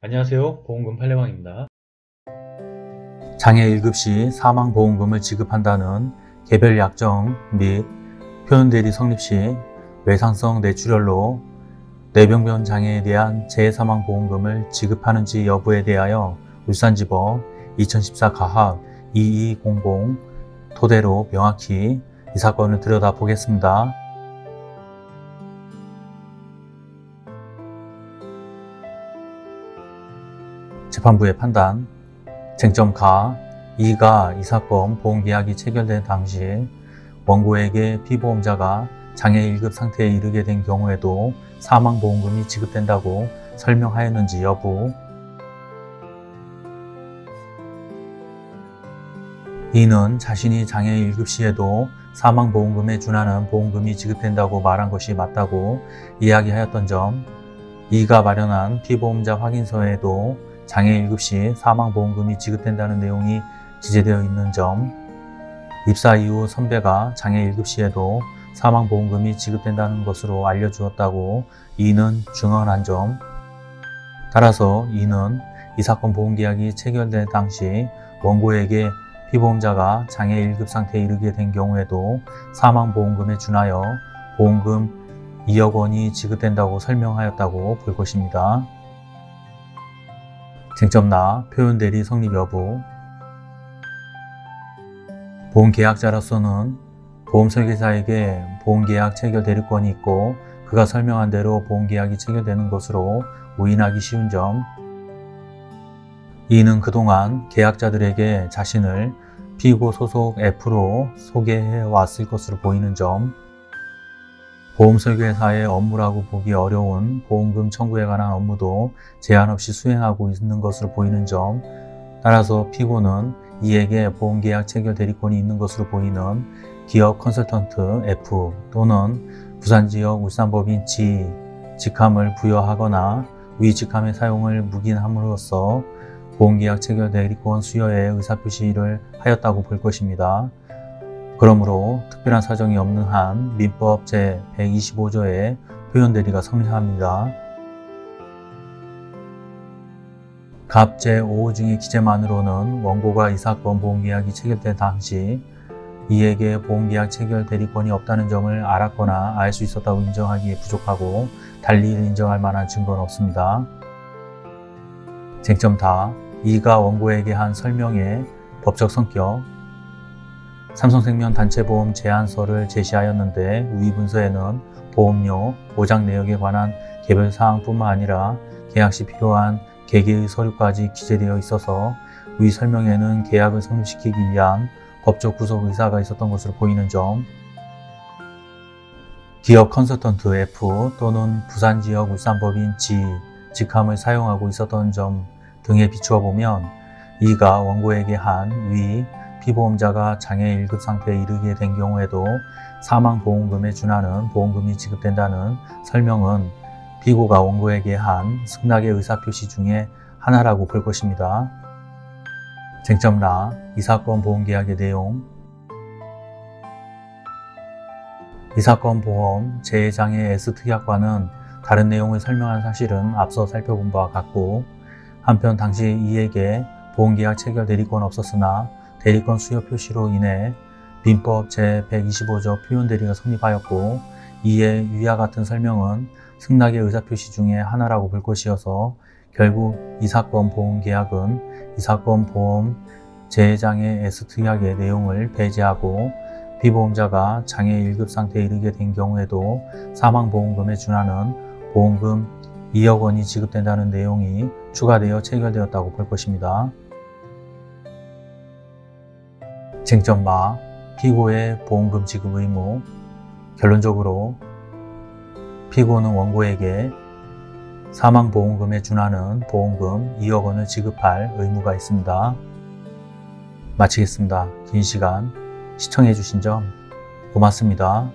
안녕하세요 보험금 판례방입니다 장애 1급 시 사망보험금을 지급한다는 개별 약정 및 표현대리 성립 시 외상성 뇌출혈로 뇌병변 장애에 대한 재사망보험금을 지급하는지 여부에 대하여 울산지법 2014 가합 2200 토대로 명확히 이 사건을 들여다보겠습니다. 재판부의 판단 쟁점 가 2가 이 사건 보험계약이 체결된 당시 원고에게 피보험자가 장애 1급 상태에 이르게 된 경우에도 사망보험금이 지급된다고 설명하였는지 여부. 이는 자신이 장애 1급 시에도 사망보험금에 준하는 보험금이 지급된다고 말한 것이 맞다고 이야기하였던 점 이가 마련한 피보험자 확인서에도 장애 1급 시 사망보험금이 지급된다는 내용이 기재되어 있는 점 입사 이후 선배가 장애 1급 시에도 사망보험금이 지급된다는 것으로 알려주었다고 이는 증언한 점 따라서 이는 이 사건 보험계약이 체결된 당시 원고에게 피보험자가 장애 1급 상태에 이르게 된 경우에도 사망보험금에 준하여 보험금 2억 원이 지급된다고 설명하였다고 볼 것입니다. 쟁점나 표현 대리 성립 여부. 보험계약자로서는 보험설계사에게 보험계약 체결 대리권이 있고 그가 설명한 대로 보험계약이 체결되는 것으로 오인하기 쉬운 점. 이는 그동안 계약자들에게 자신을 피고 소속 F로 소개해 왔을 것으로 보이는 점 보험설계사의 업무라고 보기 어려운 보험금 청구에 관한 업무도 제한 없이 수행하고 있는 것으로 보이는 점 따라서 피고는 이에게 보험계약 체결 대리권이 있는 것으로 보이는 기업 컨설턴트 F 또는 부산지역 울산법인 G 직함을 부여하거나 위 직함의 사용을 묵인함으로써 보험계약 체결 대리권 수여에 의사표시를 하였다고 볼 것입니다. 그러므로 특별한 사정이 없는 한 민법 제125조의 표현 대리가 성립합니다. 갑 제5호 중의 기재만으로는 원고가 이 사건 보험계약이 체결된 당시 이에게 보험계약 체결 대리권이 없다는 점을 알았거나 알 수 있었다고 인정하기에 부족하고 달리 인정할 만한 증거는 없습니다. 쟁점 다 이가 원고에게 한 설명의 법적 성격 삼성생명 단체보험 제안서를 제시하였는데 위 문서에는 보험료, 보장 내역에 관한 개별 사항뿐만 아니라 계약 시 필요한 개개의 서류까지 기재되어 있어서 위 설명에는 계약을 성립시키기 위한 법적 구속 의사가 있었던 것으로 보이는 점 기업 컨설턴트 F 또는 부산지역 울산법인 G 직함을 사용하고 있었던 점 등에 비추어 보면 이가 원고에게 한 위 피보험자가 장애 1급 상태에 이르게 된 경우에도 사망보험금에 준하는 보험금이 지급된다는 설명은 피고가 원고에게 한 승낙의 의사표시 중에 하나라고 볼 것입니다. 쟁점라 이 사건 보험계약의 내용 이 사건 보험 재해장애 S특약과는 다른 내용을 설명한 사실은 앞서 살펴본 바와 같고 한편 당시 이에게 보험계약 체결 대리권 없었으나 대리권 수여 표시로 인해 민법 제125조 표현대리가 성립하였고 이에 위와 같은 설명은 승낙의 의사표시 중에 하나라고 볼 것이어서 결국 이 사건 보험계약은 이 사건 보험 재해장애 S특약의 내용을 배제하고 피보험자가 장애 1급 상태에 이르게 된 경우에도 사망보험금에 준하는 보험금 2억 원이 지급된다는 내용이 추가되어 체결되었다고 볼 것입니다. 쟁점마 피고의 보험금 지급 의무 결론적으로 피고는 원고에게 사망보험금에 준하는 보험금 2억 원을 지급할 의무가 있습니다. 마치겠습니다. 긴 시간 시청해 주신 점 고맙습니다.